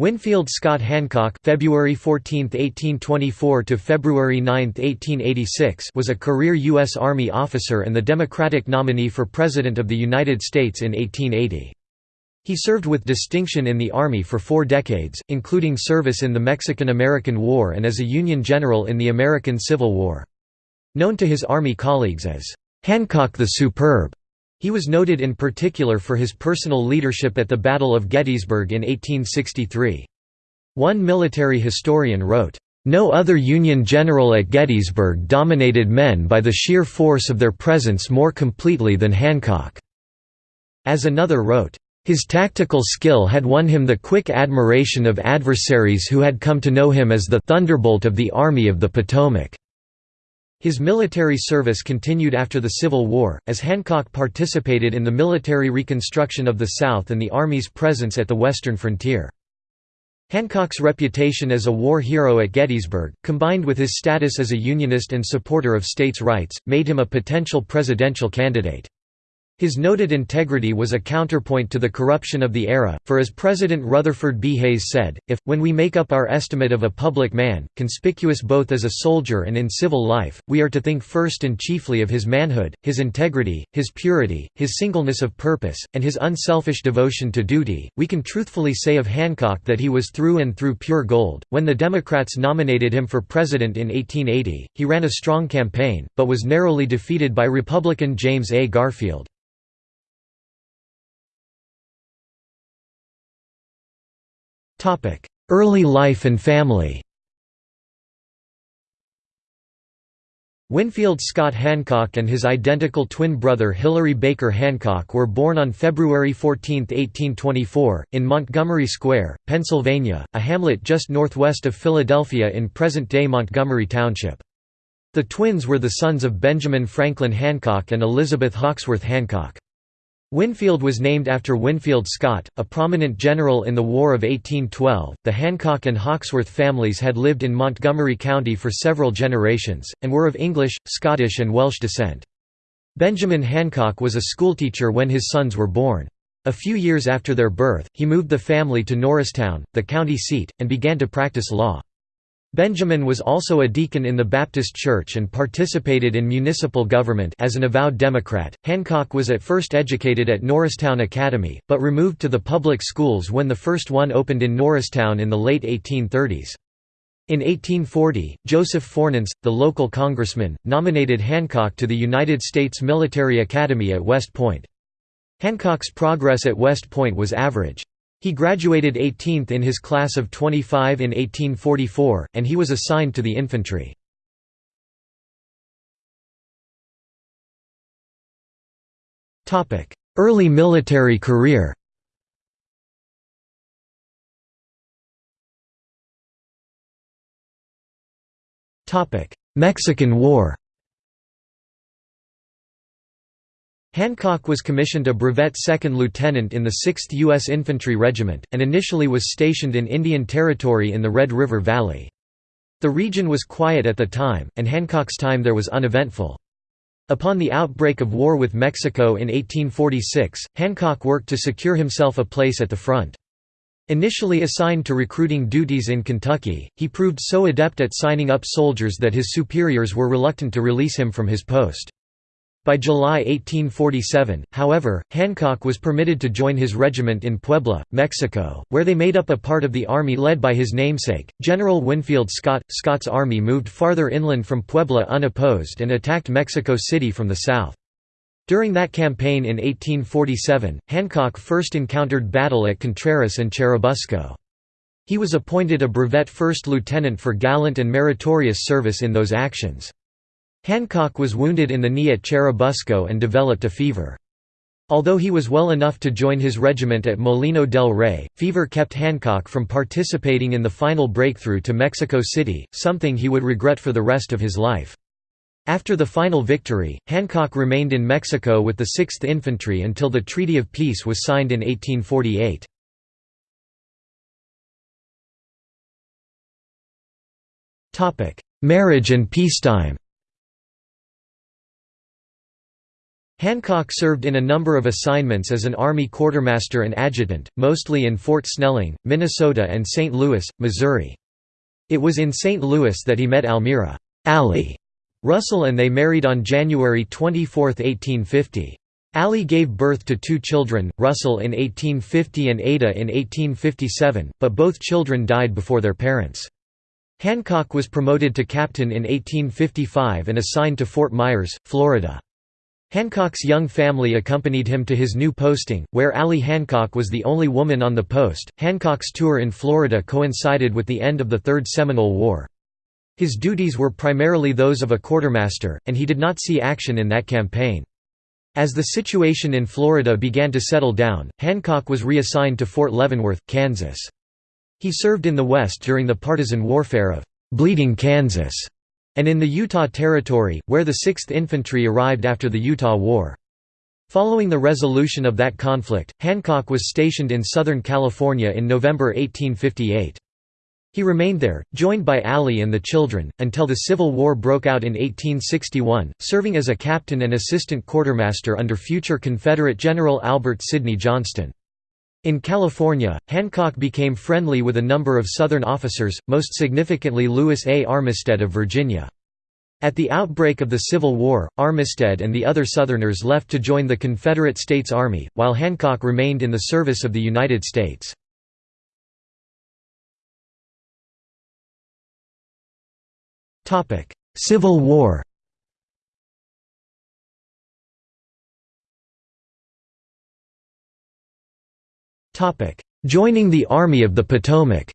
Winfield Scott Hancock February 14, 1824 to February 9, 1886 was a career U.S. Army officer and the Democratic nominee for President of the United States in 1880. He served with distinction in the Army for four decades, including service in the Mexican–American War and as a Union general in the American Civil War. Known to his Army colleagues as, "'Hancock the Superb'", he was noted in particular for his personal leadership at the Battle of Gettysburg in 1863. One military historian wrote, "...no other Union general at Gettysburg dominated men by the sheer force of their presence more completely than Hancock." As another wrote, his tactical skill had won him the quick admiration of adversaries who had come to know him as the «thunderbolt of the Army of the Potomac». His military service continued after the Civil War, as Hancock participated in the military reconstruction of the South and the Army's presence at the western frontier. Hancock's reputation as a war hero at Gettysburg, combined with his status as a Unionist and supporter of states' rights, made him a potential presidential candidate. His noted integrity was a counterpoint to the corruption of the era, for as President Rutherford B. Hayes said, if, when we make up our estimate of a public man, conspicuous both as a soldier and in civil life, we are to think first and chiefly of his manhood, his integrity, his purity, his singleness of purpose, and his unselfish devotion to duty, we can truthfully say of Hancock that he was through and through pure gold. When the Democrats nominated him for president in 1880, he ran a strong campaign, but was narrowly defeated by Republican James A. Garfield. Early life and family Winfield Scott Hancock and his identical twin brother Hilary Baker Hancock were born on February 14, 1824, in Montgomery Square, Pennsylvania, a hamlet just northwest of Philadelphia in present-day Montgomery Township. The twins were the sons of Benjamin Franklin Hancock and Elizabeth Hawksworth Hancock. Winfield was named after Winfield Scott, a prominent general in the War of 1812. The Hancock and Hawksworth families had lived in Montgomery County for several generations, and were of English, Scottish, and Welsh descent. Benjamin Hancock was a schoolteacher when his sons were born. A few years after their birth, he moved the family to Norristown, the county seat, and began to practice law. Benjamin was also a deacon in the Baptist Church and participated in municipal government as an avowed Democrat. Hancock was at first educated at Norristown Academy, but removed to the public schools when the first one opened in Norristown in the late 1830s. In 1840, Joseph Fornance, the local congressman, nominated Hancock to the United States Military Academy at West Point. Hancock's progress at West Point was average. He graduated 18th in his class of 25 in 1844, and he was assigned to the infantry. Early military career Mexican War Hancock was commissioned a brevet second lieutenant in the 6th U.S. Infantry Regiment, and initially was stationed in Indian Territory in the Red River Valley. The region was quiet at the time, and Hancock's time there was uneventful. Upon the outbreak of war with Mexico in 1846, Hancock worked to secure himself a place at the front. Initially assigned to recruiting duties in Kentucky, he proved so adept at signing up soldiers that his superiors were reluctant to release him from his post. By July 1847, however, Hancock was permitted to join his regiment in Puebla, Mexico, where they made up a part of the army led by his namesake, General Winfield Scott. Scott's army moved farther inland from Puebla unopposed and attacked Mexico City from the south. During that campaign in 1847, Hancock first encountered battle at Contreras and Churubusco. He was appointed a brevet first lieutenant for gallant and meritorious service in those actions. Hancock was wounded in the knee at Churubusco and developed a fever. Although he was well enough to join his regiment at Molino del Rey, fever kept Hancock from participating in the final breakthrough to Mexico City, something he would regret for the rest of his life. After the final victory, Hancock remained in Mexico with the 6th Infantry until the Treaty of Peace was signed in 1848. Marriage and peacetime Hancock served in a number of assignments as an Army quartermaster and adjutant, mostly in Fort Snelling, Minnesota and St. Louis, Missouri. It was in St. Louis that he met Almira Allie Russell and they married on January 24, 1850. Allie gave birth to two children, Russell in 1850 and Ada in 1857, but both children died before their parents. Hancock was promoted to captain in 1855 and assigned to Fort Myers, Florida. Hancock's young family accompanied him to his new posting, where Allie Hancock was the only woman on the post. Hancock's tour in Florida coincided with the end of the Third Seminole War. His duties were primarily those of a quartermaster, and he did not see action in that campaign. As the situation in Florida began to settle down, Hancock was reassigned to Fort Leavenworth, Kansas. He served in the West during the partisan warfare of Bleeding Kansas and in the Utah Territory, where the 6th Infantry arrived after the Utah War. Following the resolution of that conflict, Hancock was stationed in Southern California in November 1858. He remained there, joined by Allie and the children, until the Civil War broke out in 1861, serving as a captain and assistant quartermaster under future Confederate General Albert Sidney Johnston. In California, Hancock became friendly with a number of Southern officers, most significantly Lewis A. Armistead of Virginia. At the outbreak of the Civil War, Armistead and the other Southerners left to join the Confederate States Army, while Hancock remained in the service of the United States. Civil War Joining the Army of the Potomac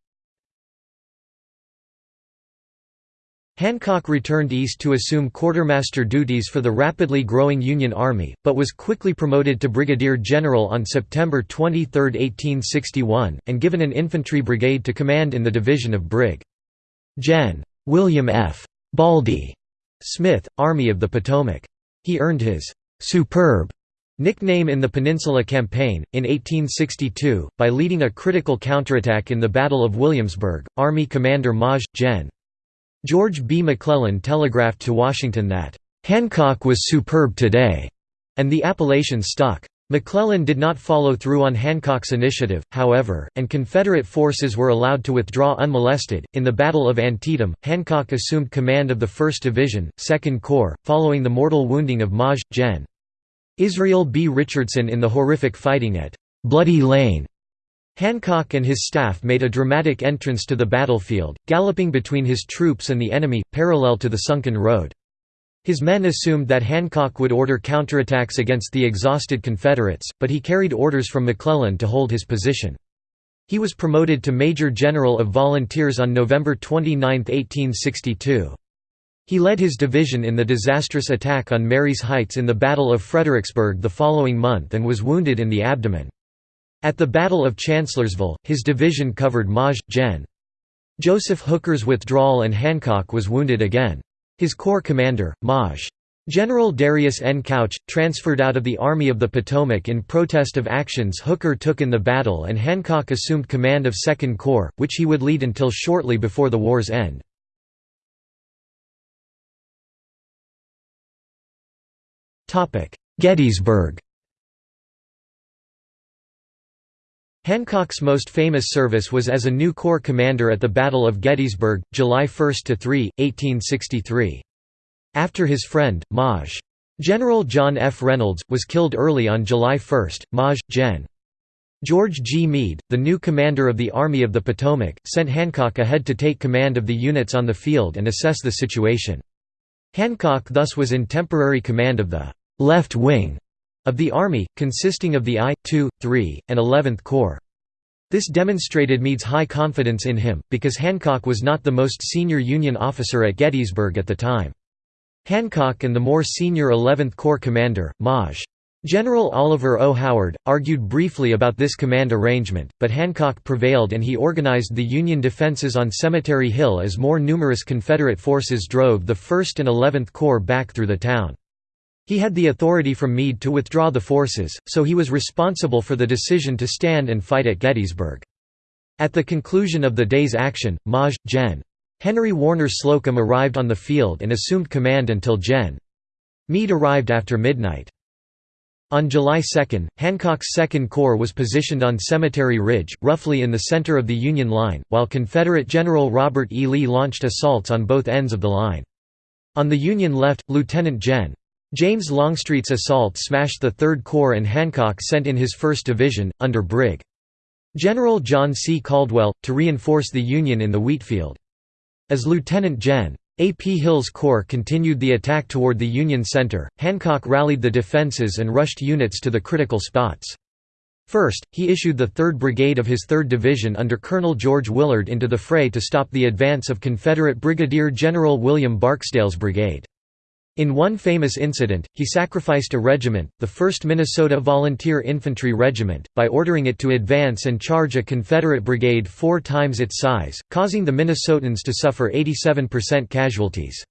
Hancock returned east to assume quartermaster duties for the rapidly growing Union Army, but was quickly promoted to brigadier general on September 23, 1861, and given an infantry brigade to command in the division of Brig. Gen. William F. Baldy Smith, Army of the Potomac. He earned his «superb» Nickname in the Peninsula Campaign, in 1862, by leading a critical counterattack in the Battle of Williamsburg, Army Commander Maj. Gen. George B. McClellan telegraphed to Washington that, "...Hancock was superb today," and the appellation stuck. McClellan did not follow through on Hancock's initiative, however, and Confederate forces were allowed to withdraw unmolested. In the Battle of Antietam, Hancock assumed command of the 1st Division, 2nd Corps, following the mortal wounding of Maj. Gen. Israel B. Richardson in the horrific fighting at Bloody Lane. Hancock and his staff made a dramatic entrance to the battlefield, galloping between his troops and the enemy, parallel to the sunken road. His men assumed that Hancock would order counterattacks against the exhausted Confederates, but he carried orders from McClellan to hold his position. He was promoted to Major General of Volunteers on November 29, 1862. He led his division in the disastrous attack on Marye's Heights in the Battle of Fredericksburg the following month and was wounded in the abdomen. At the Battle of Chancellorsville, his division covered Maj. Gen. Joseph Hooker's withdrawal and Hancock was wounded again. His corps commander, Maj. General Darius N. Couch, transferred out of the Army of the Potomac in protest of actions Hooker took in the battle and Hancock assumed command of Second Corps, which he would lead until shortly before the war's end. Gettysburg Hancock's most famous service was as a new corps commander at the Battle of Gettysburg, July 1–3, 1863. After his friend, Maj. General John F. Reynolds, was killed early on July 1, Maj. Gen. George G. Meade, the new commander of the Army of the Potomac, sent Hancock ahead to take command of the units on the field and assess the situation. Hancock thus was in temporary command of the «left wing» of the Army, consisting of the I, II, III, and Eleventh Corps. This demonstrated Meade's high confidence in him, because Hancock was not the most senior Union officer at Gettysburg at the time. Hancock and the more senior 11th Corps commander, Maj. General Oliver O. Howard, argued briefly about this command arrangement, but Hancock prevailed and he organized the Union defenses on Cemetery Hill as more numerous Confederate forces drove the 1st and 11th Corps back through the town. He had the authority from Meade to withdraw the forces, so he was responsible for the decision to stand and fight at Gettysburg. At the conclusion of the day's action, Maj. Gen. Henry Warner Slocum arrived on the field and assumed command until Gen. Meade arrived after midnight. On July 2, Hancock's Second Corps was positioned on Cemetery Ridge, roughly in the center of the Union line, while Confederate General Robert E. Lee launched assaults on both ends of the line. On the Union left, Lieutenant Gen. James Longstreet's assault smashed the Third Corps and Hancock sent in his 1st Division, under Brig. General John C. Caldwell, to reinforce the Union in the wheatfield. As Lieutenant Gen. A. P. Hill's corps continued the attack toward the Union center, Hancock rallied the defenses and rushed units to the critical spots. First, he issued the 3rd Brigade of his 3rd Division under Colonel George Willard into the fray to stop the advance of Confederate Brigadier General William Barksdale's brigade. In one famous incident, he sacrificed a regiment, the 1st Minnesota Volunteer Infantry Regiment, by ordering it to advance and charge a Confederate brigade four times its size, causing the Minnesotans to suffer 87% casualties.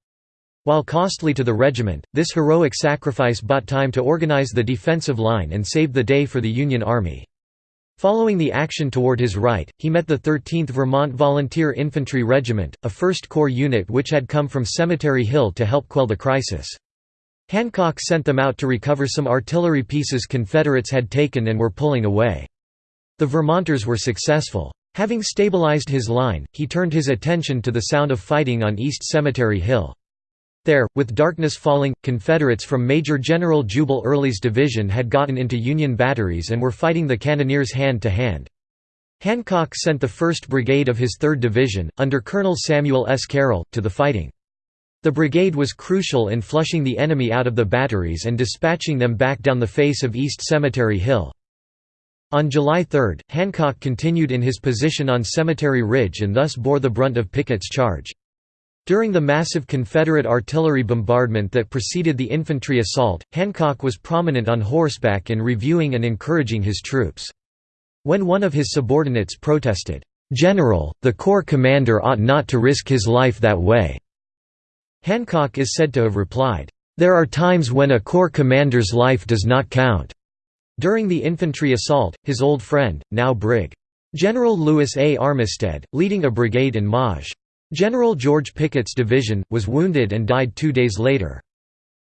While costly to the regiment, this heroic sacrifice bought time to organize the defensive line and saved the day for the Union Army. Following the action toward his right, he met the 13th Vermont Volunteer Infantry Regiment, a 1st Corps unit which had come from Cemetery Hill to help quell the crisis. Hancock sent them out to recover some artillery pieces Confederates had taken and were pulling away. The Vermonters were successful. Having stabilized his line, he turned his attention to the sound of fighting on East Cemetery Hill. There, with darkness falling, Confederates from Major General Jubal Early's division had gotten into Union batteries and were fighting the cannoneers hand to hand. Hancock sent the 1st Brigade of his 3rd Division, under Colonel Samuel S. Carroll, to the fighting. The brigade was crucial in flushing the enemy out of the batteries and dispatching them back down the face of East Cemetery Hill. On July 3, Hancock continued in his position on Cemetery Ridge and thus bore the brunt of Pickett's charge. During the massive Confederate artillery bombardment that preceded the infantry assault, Hancock was prominent on horseback in reviewing and encouraging his troops. When one of his subordinates protested, "'General, the Corps commander ought not to risk his life that way." Hancock is said to have replied, "'There are times when a Corps commander's life does not count." During the infantry assault, his old friend, now Brig. General Lewis A. Armistead, leading a brigade in Maj. General George Pickett's division, was wounded and died two days later.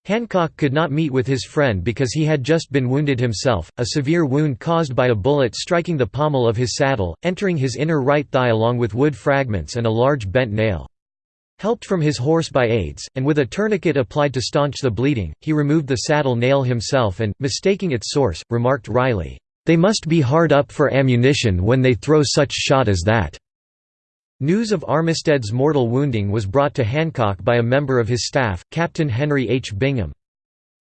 Hancock could not meet with his friend because he had just been wounded himself, a severe wound caused by a bullet striking the pommel of his saddle, entering his inner right thigh along with wood fragments and a large bent nail. Helped from his horse by aides, and with a tourniquet applied to staunch the bleeding, he removed the saddle nail himself and, mistaking its source, remarked wryly, "'They must be hard up for ammunition when they throw such shot as that.' News of Armistead's mortal wounding was brought to Hancock by a member of his staff, Captain Henry H. Bingham.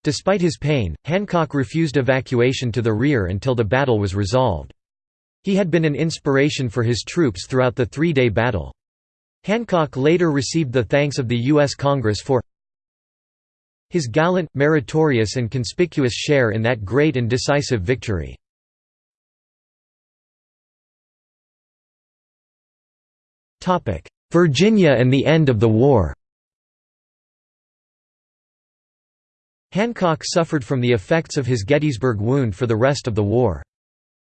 Despite his pain, Hancock refused evacuation to the rear until the battle was resolved. He had been an inspiration for his troops throughout the three-day battle. Hancock later received the thanks of the U.S. Congress for his gallant, meritorious and conspicuous share in that great and decisive victory. Virginia and the end of the war Hancock suffered from the effects of his Gettysburg wound for the rest of the war.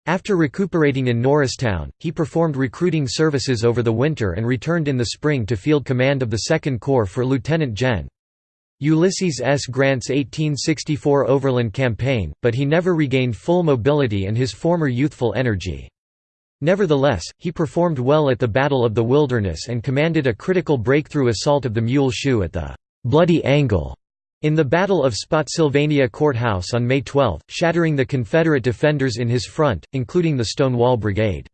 After recuperating in Norristown, he performed recruiting services over the winter and returned in the spring to field command of the Second Corps for Lieutenant Gen. Ulysses S. Grant's 1864 Overland Campaign, but he never regained full mobility and his former youthful energy. Nevertheless, he performed well at the Battle of the Wilderness and commanded a critical breakthrough assault of the Mule Shoe at the Bloody Angle in the Battle of Spotsylvania Courthouse on May 12, shattering the Confederate defenders in his front, including the Stonewall Brigade.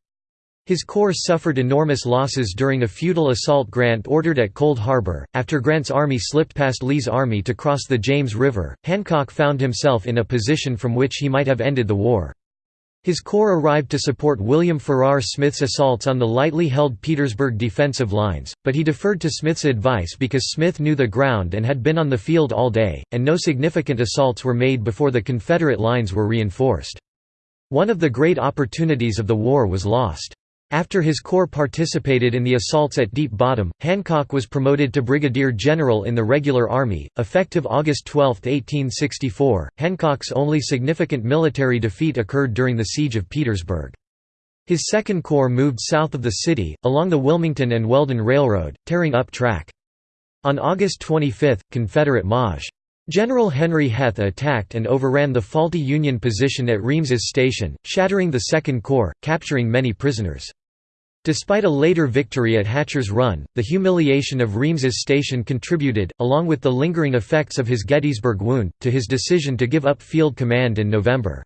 His corps suffered enormous losses during a futile assault Grant ordered at Cold Harbor. After Grant's army slipped past Lee's army to cross the James River, Hancock found himself in a position from which he might have ended the war. His corps arrived to support William Farrar Smith's assaults on the lightly held Petersburg defensive lines, but he deferred to Smith's advice because Smith knew the ground and had been on the field all day, and no significant assaults were made before the Confederate lines were reinforced. One of the great opportunities of the war was lost. After his corps participated in the assaults at Deep Bottom, Hancock was promoted to brigadier general in the regular army, effective August 12, 1864. Hancock's only significant military defeat occurred during the Siege of Petersburg. His Second Corps moved south of the city, along the Wilmington and Weldon Railroad, tearing up track. On August 25, Confederate Maj. General Henry Heth attacked and overran the faulty Union position at Reams's Station, shattering the Second Corps, capturing many prisoners. Despite a later victory at Hatcher's Run, the humiliation of Reams's Station contributed, along with the lingering effects of his Gettysburg wound, to his decision to give up field command in November.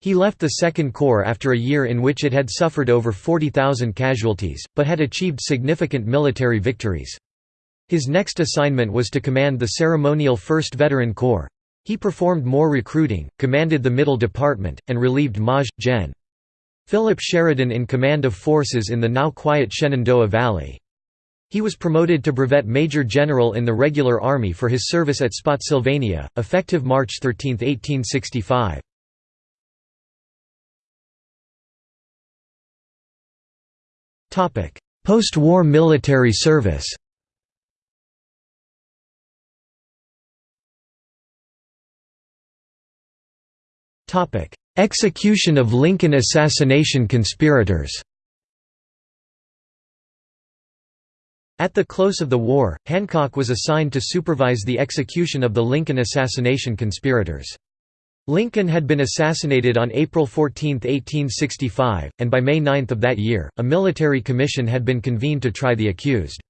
He left the Second Corps after a year in which it had suffered over 40,000 casualties, but had achieved significant military victories. His next assignment was to command the ceremonial 1st Veteran Corps. He performed more recruiting, commanded the Middle Department, and relieved Maj. Gen. Philip Sheridan in command of forces in the now quiet Shenandoah Valley. He was promoted to brevet major general in the regular army for his service at Spotsylvania, effective March 13, 1865. Post-war military service Execution of Lincoln assassination conspirators At the close of the war, Hancock was assigned to supervise the execution of the Lincoln assassination conspirators. Lincoln had been assassinated on April 14, 1865, and by May 9 of that year, a military commission had been convened to try the accused.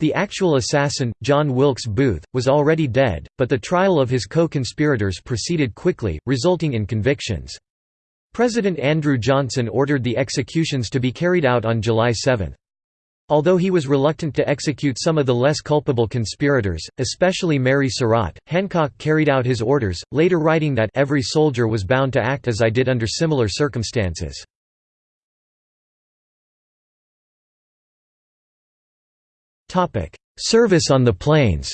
The actual assassin, John Wilkes Booth, was already dead, but the trial of his co-conspirators proceeded quickly, resulting in convictions. President Andrew Johnson ordered the executions to be carried out on July 7. Although he was reluctant to execute some of the less culpable conspirators, especially Mary Surratt, Hancock carried out his orders, later writing that every soldier was bound to act as I did under similar circumstances. Topic: Service on the plains.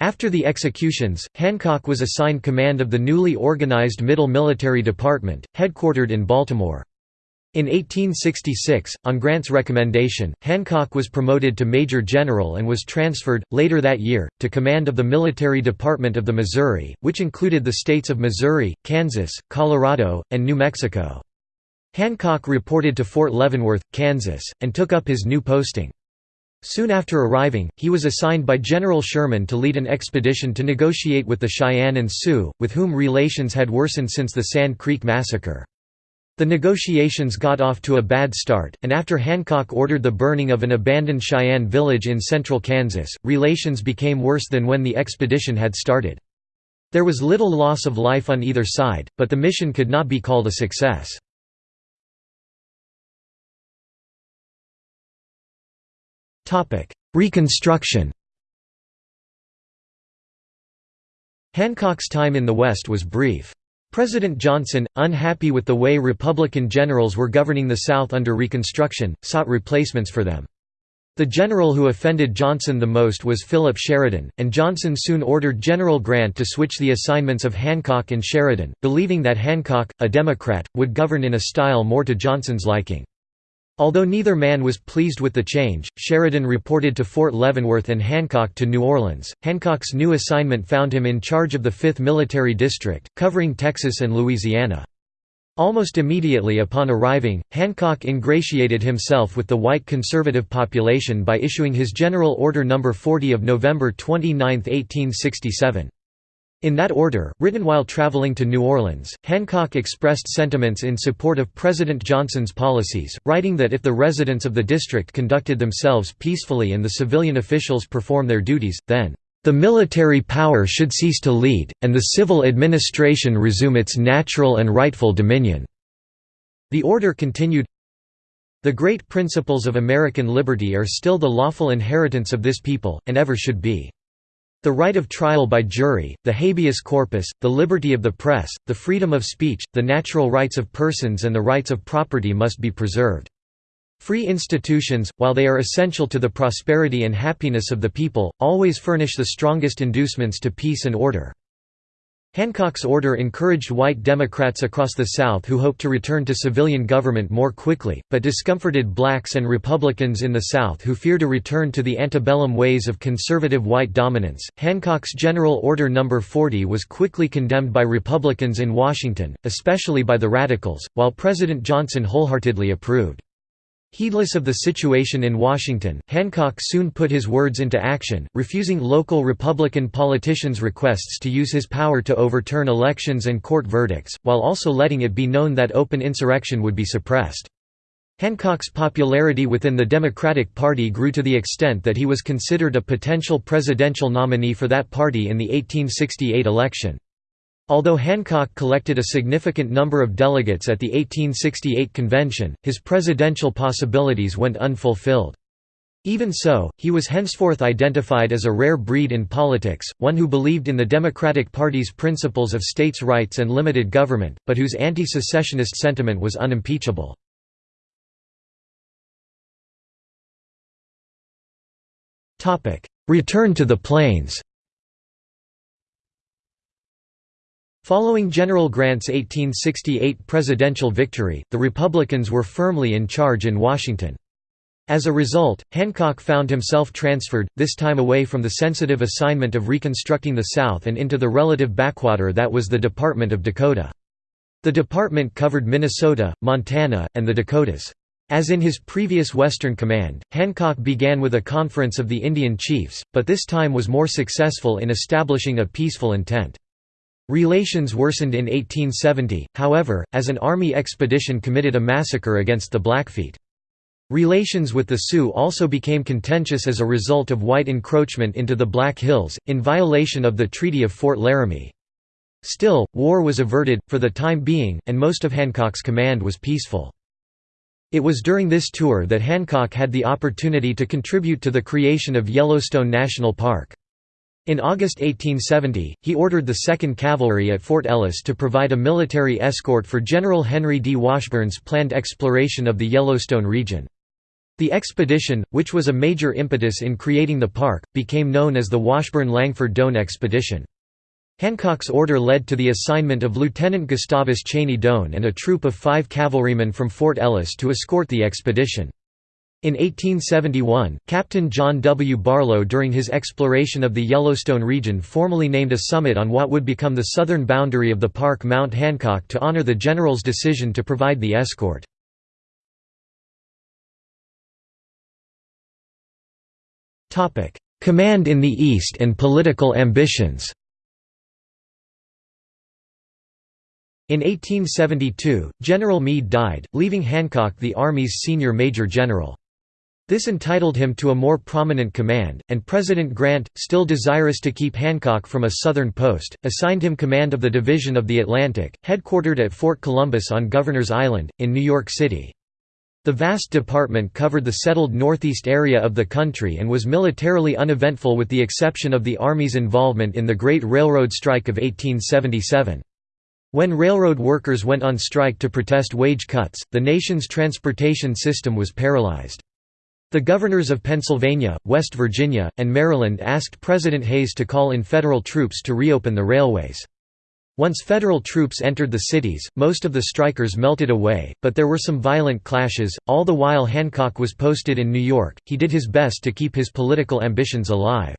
After the executions, Hancock was assigned command of the newly organized Middle Military Department, headquartered in Baltimore. In 1866, on Grant's recommendation, Hancock was promoted to Major General and was transferred, later that year, to command of the Military Department of the Missouri, which included the states of Missouri, Kansas, Colorado, and New Mexico. Hancock reported to Fort Leavenworth, Kansas, and took up his new posting. Soon after arriving, he was assigned by General Sherman to lead an expedition to negotiate with the Cheyenne and Sioux, with whom relations had worsened since the Sand Creek Massacre. The negotiations got off to a bad start, and after Hancock ordered the burning of an abandoned Cheyenne village in central Kansas, relations became worse than when the expedition had started. There was little loss of life on either side, but the mission could not be called a success. Reconstruction Hancock's time in the West was brief. President Johnson, unhappy with the way Republican generals were governing the South under Reconstruction, sought replacements for them. The general who offended Johnson the most was Philip Sheridan, and Johnson soon ordered General Grant to switch the assignments of Hancock and Sheridan, believing that Hancock, a Democrat, would govern in a style more to Johnson's liking. Although neither man was pleased with the change, Sheridan reported to Fort Leavenworth and Hancock to New Orleans. Hancock's new assignment found him in charge of the 5th Military District, covering Texas and Louisiana. Almost immediately upon arriving, Hancock ingratiated himself with the white conservative population by issuing his General Order No. 40 of November 29, 1867. In that order, written while traveling to New Orleans, Hancock expressed sentiments in support of President Johnson's policies, writing that if the residents of the district conducted themselves peacefully and the civilian officials perform their duties, then, "...the military power should cease to lead, and the civil administration resume its natural and rightful dominion." The order continued, The great principles of American liberty are still the lawful inheritance of this people, and ever should be. The right of trial by jury, the habeas corpus, the liberty of the press, the freedom of speech, the natural rights of persons and the rights of property must be preserved. Free institutions, while they are essential to the prosperity and happiness of the people, always furnish the strongest inducements to peace and order. Hancock's order encouraged white Democrats across the South who hoped to return to civilian government more quickly, but discomforted blacks and Republicans in the South who feared a return to the antebellum ways of conservative white dominance. Hancock's General Order No. 40 was quickly condemned by Republicans in Washington, especially by the Radicals, while President Johnson wholeheartedly approved. Heedless of the situation in Washington, Hancock soon put his words into action, refusing local Republican politicians' requests to use his power to overturn elections and court verdicts, while also letting it be known that open insurrection would be suppressed. Hancock's popularity within the Democratic Party grew to the extent that he was considered a potential presidential nominee for that party in the 1868 election. Although Hancock collected a significant number of delegates at the 1868 convention, his presidential possibilities went unfulfilled. Even so, he was henceforth identified as a rare breed in politics, one who believed in the Democratic Party's principles of states' rights and limited government, but whose anti-secessionist sentiment was unimpeachable. Return to the Plains Following General Grant's 1868 presidential victory, the Republicans were firmly in charge in Washington. As a result, Hancock found himself transferred, this time away from the sensitive assignment of reconstructing the South and into the relative backwater that was the Department of Dakota. The department covered Minnesota, Montana, and the Dakotas. As in his previous Western Command, Hancock began with a conference of the Indian chiefs, but this time was more successful in establishing a peaceful intent. Relations worsened in 1870, however, as an army expedition committed a massacre against the Blackfeet. Relations with the Sioux also became contentious as a result of white encroachment into the Black Hills, in violation of the Treaty of Fort Laramie. Still, war was averted, for the time being, and most of Hancock's command was peaceful. It was during this tour that Hancock had the opportunity to contribute to the creation of Yellowstone National Park. In August 1870, he ordered the 2nd Cavalry at Fort Ellis to provide a military escort for General Henry D. Washburn's planned exploration of the Yellowstone region. The expedition, which was a major impetus in creating the park, became known as the Washburn-Langford Doane Expedition. Hancock's order led to the assignment of Lieutenant Gustavus Cheney Doane and a troop of five cavalrymen from Fort Ellis to escort the expedition. In 1871, Captain John W. Barlow during his exploration of the Yellowstone region formally named a summit on what would become the southern boundary of the park Mount Hancock to honor the general's decision to provide the escort. Command in the East and political ambitions In 1872, General Meade died, leaving Hancock the Army's senior major general. This entitled him to a more prominent command, and President Grant, still desirous to keep Hancock from a southern post, assigned him command of the Division of the Atlantic, headquartered at Fort Columbus on Governor's Island, in New York City. The vast department covered the settled northeast area of the country and was militarily uneventful with the exception of the Army's involvement in the Great Railroad Strike of 1877. When railroad workers went on strike to protest wage cuts, the nation's transportation system was paralyzed. The governors of Pennsylvania, West Virginia, and Maryland asked President Hayes to call in federal troops to reopen the railways. Once federal troops entered the cities, most of the strikers melted away, but there were some violent clashes. All the while Hancock was posted in New York, he did his best to keep his political ambitions alive.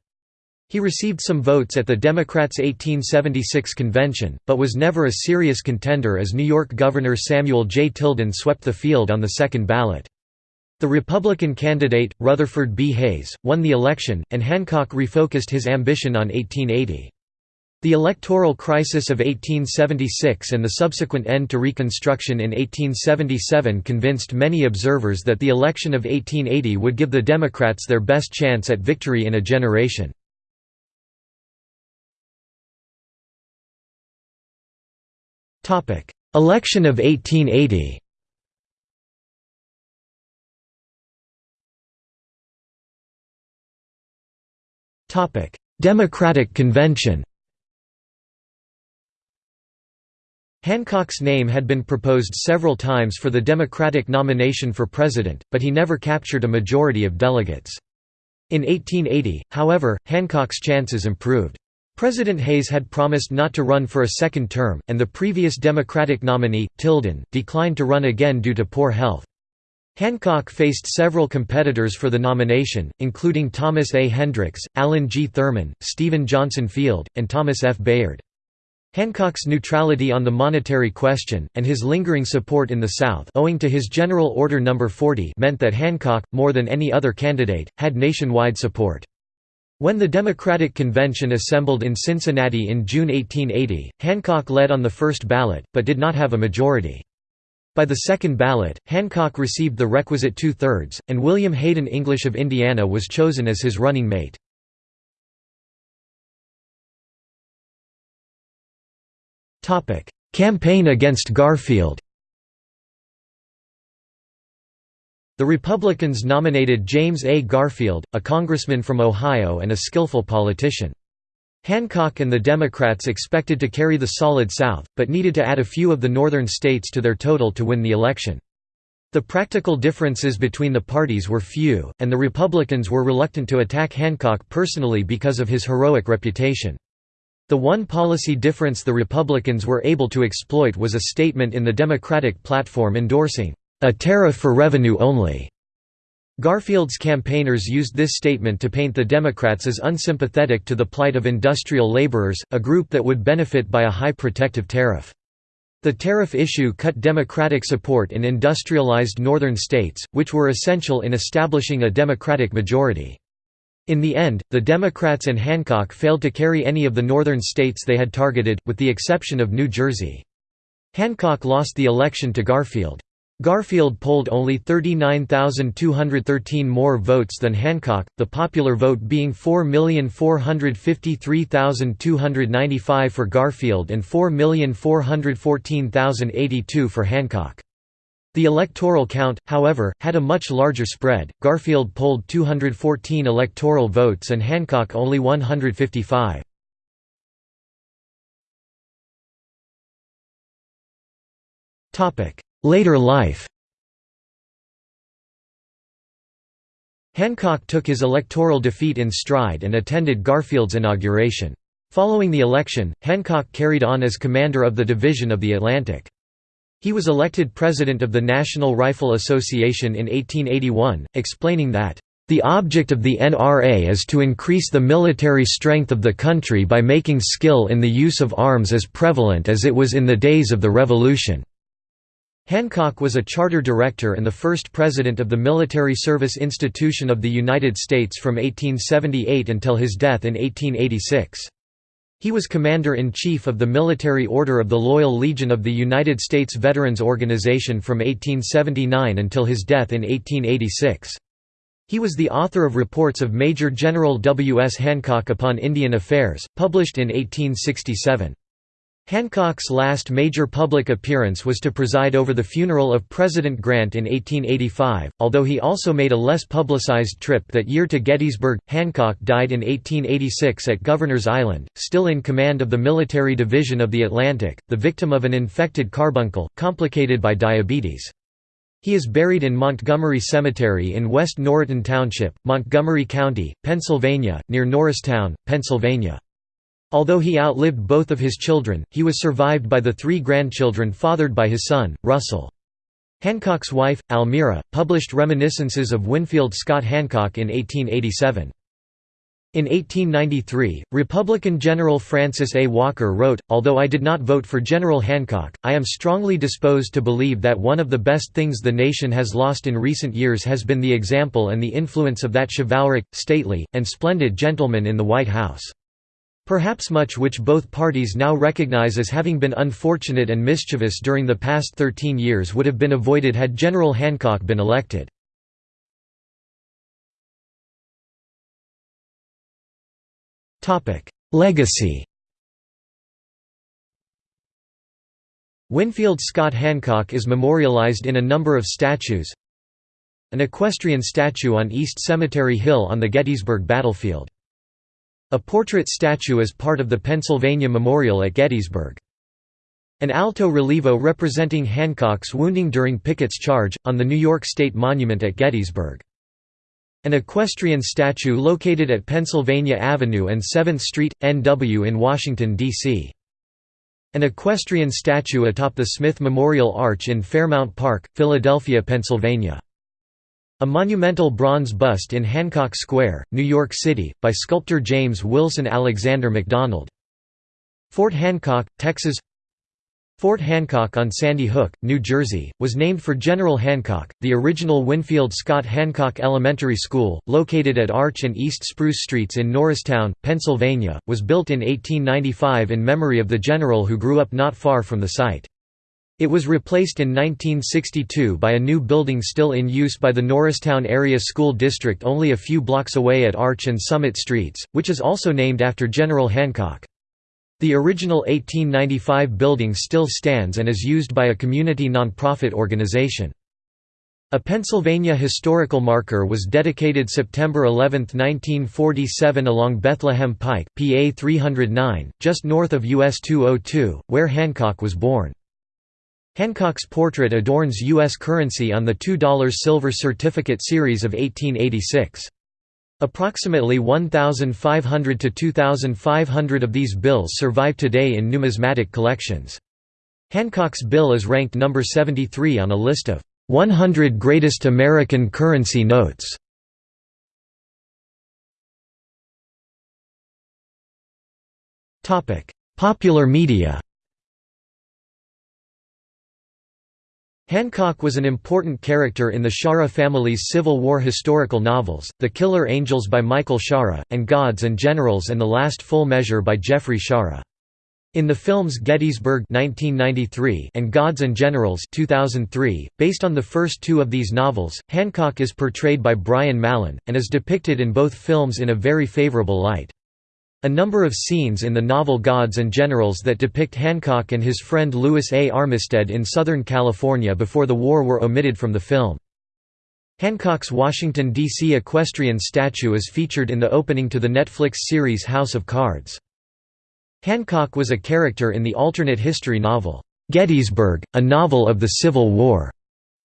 He received some votes at the Democrats' 1876 convention, but was never a serious contender as New York Governor Samuel J. Tilden swept the field on the second ballot. The Republican candidate, Rutherford B. Hayes, won the election, and Hancock refocused his ambition on 1880. The electoral crisis of 1876 and the subsequent end to Reconstruction in 1877 convinced many observers that the election of 1880 would give the Democrats their best chance at victory in a generation. Election of 1880 Democratic Convention Hancock's name had been proposed several times for the Democratic nomination for president, but he never captured a majority of delegates. In 1880, however, Hancock's chances improved. President Hayes had promised not to run for a second term, and the previous Democratic nominee, Tilden, declined to run again due to poor health. Hancock faced several competitors for the nomination, including Thomas A. Hendricks, Allen G. Thurman, Stephen Johnson Field, and Thomas F. Bayard. Hancock's neutrality on the monetary question, and his lingering support in the South owing to his General Order No. 40 meant that Hancock, more than any other candidate, had nationwide support. When the Democratic Convention assembled in Cincinnati in June 1880, Hancock led on the first ballot, but did not have a majority. By the second ballot, Hancock received the requisite two-thirds, and William Hayden English of Indiana was chosen as his running mate. Campaign against Garfield The Republicans nominated James A. Garfield, a congressman from Ohio and a skillful politician. Hancock and the Democrats expected to carry the solid South, but needed to add a few of the northern states to their total to win the election. The practical differences between the parties were few, and the Republicans were reluctant to attack Hancock personally because of his heroic reputation. The one policy difference the Republicans were able to exploit was a statement in the Democratic platform endorsing, "...a tariff for revenue only." Garfield's campaigners used this statement to paint the Democrats as unsympathetic to the plight of industrial laborers, a group that would benefit by a high protective tariff. The tariff issue cut Democratic support in industrialized northern states, which were essential in establishing a Democratic majority. In the end, the Democrats and Hancock failed to carry any of the northern states they had targeted, with the exception of New Jersey. Hancock lost the election to Garfield. Garfield polled only 39,213 more votes than Hancock, the popular vote being 4,453,295 for Garfield and 4,414,082 for Hancock. The electoral count, however, had a much larger spread. Garfield polled 214 electoral votes and Hancock only 155. Topic: Later life. Hancock took his electoral defeat in stride and attended Garfield's inauguration. Following the election, Hancock carried on as commander of the Division of the Atlantic. He was elected president of the National Rifle Association in 1881, explaining that, "...the object of the NRA is to increase the military strength of the country by making skill in the use of arms as prevalent as it was in the days of the Revolution." Hancock was a charter director and the first president of the Military Service Institution of the United States from 1878 until his death in 1886. He was Commander-in-Chief of the Military Order of the Loyal Legion of the United States Veterans Organization from 1879 until his death in 1886. He was the author of reports of Major General W. S. Hancock upon Indian Affairs, published in 1867. Hancock's last major public appearance was to preside over the funeral of President Grant in 1885, although he also made a less publicized trip that year to Gettysburg. Hancock died in 1886 at Governor's Island, still in command of the Military Division of the Atlantic, the victim of an infected carbuncle, complicated by diabetes. He is buried in Montgomery Cemetery in West Norriton Township, Montgomery County, Pennsylvania, near Norristown, Pennsylvania. Although he outlived both of his children, he was survived by the three grandchildren fathered by his son, Russell. Hancock's wife, Almira, published reminiscences of Winfield Scott Hancock in 1887. In 1893, Republican General Francis A. Walker wrote, Although I did not vote for General Hancock, I am strongly disposed to believe that one of the best things the nation has lost in recent years has been the example and the influence of that chivalric, stately, and splendid gentleman in the White House. Perhaps much which both parties now recognize as having been unfortunate and mischievous during the past 13 years would have been avoided had General Hancock been elected. Legacy. Winfield Scott Hancock is memorialized in a number of statues. An equestrian statue on East Cemetery Hill on the Gettysburg battlefield a portrait statue as part of the Pennsylvania Memorial at Gettysburg. An alto relievo representing Hancock's wounding during Pickett's charge, on the New York State Monument at Gettysburg. An equestrian statue located at Pennsylvania Avenue and 7th Street, NW in Washington, D.C. An equestrian statue atop the Smith Memorial Arch in Fairmount Park, Philadelphia, Pennsylvania. A monumental bronze bust in Hancock Square, New York City, by sculptor James Wilson Alexander MacDonald. Fort Hancock, Texas Fort Hancock on Sandy Hook, New Jersey, was named for General Hancock. The original Winfield Scott Hancock Elementary School, located at Arch and East Spruce Streets in Norristown, Pennsylvania, was built in 1895 in memory of the general who grew up not far from the site. It was replaced in 1962 by a new building still in use by the Norristown Area School District only a few blocks away at Arch and Summit Streets, which is also named after General Hancock. The original 1895 building still stands and is used by a community nonprofit organization. A Pennsylvania historical marker was dedicated September 11, 1947 along Bethlehem Pike, PA 309, just north of US 202, where Hancock was born. Hancock's portrait adorns U.S. currency on the $2 silver certificate series of 1886. Approximately 1,500 to 2,500 of these bills survive today in numismatic collections. Hancock's bill is ranked number 73 on a list of 100 Greatest American Currency Notes. Popular media Hancock was an important character in the Shaara family's Civil War historical novels, The Killer Angels by Michael Shaara, and Gods and Generals and the Last Full Measure by Geoffrey Shaara. In the films Gettysburg 1993 and Gods and Generals 2003, based on the first two of these novels, Hancock is portrayed by Brian Mallon, and is depicted in both films in a very favorable light. A number of scenes in the novel Gods and Generals that depict Hancock and his friend Lewis A. Armistead in Southern California before the war were omitted from the film. Hancock's Washington, D.C. equestrian statue is featured in the opening to the Netflix series House of Cards. Hancock was a character in the alternate history novel, Gettysburg, a novel of the Civil War,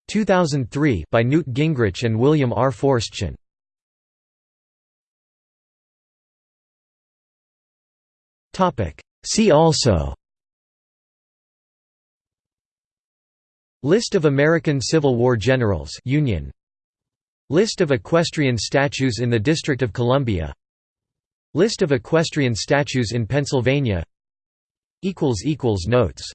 2003 by Newt Gingrich and William R. Forstchen. See also. List of American Civil War generals Union. List of equestrian statues in the District of Columbia. List of equestrian statues in Pennsylvania. Notes